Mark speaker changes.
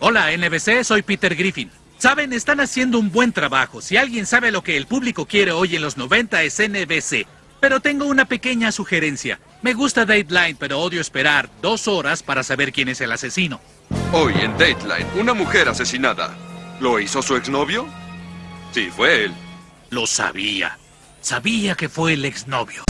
Speaker 1: Hola, NBC, soy Peter Griffin. Saben, están haciendo un buen trabajo. Si alguien sabe lo que el público quiere hoy en los 90 es NBC. Pero tengo una pequeña sugerencia. Me gusta Dateline, pero odio esperar dos horas para saber quién es el asesino.
Speaker 2: Hoy en Dateline, una mujer asesinada. ¿Lo hizo su exnovio? Sí, fue él.
Speaker 1: Lo sabía. Sabía que fue el exnovio.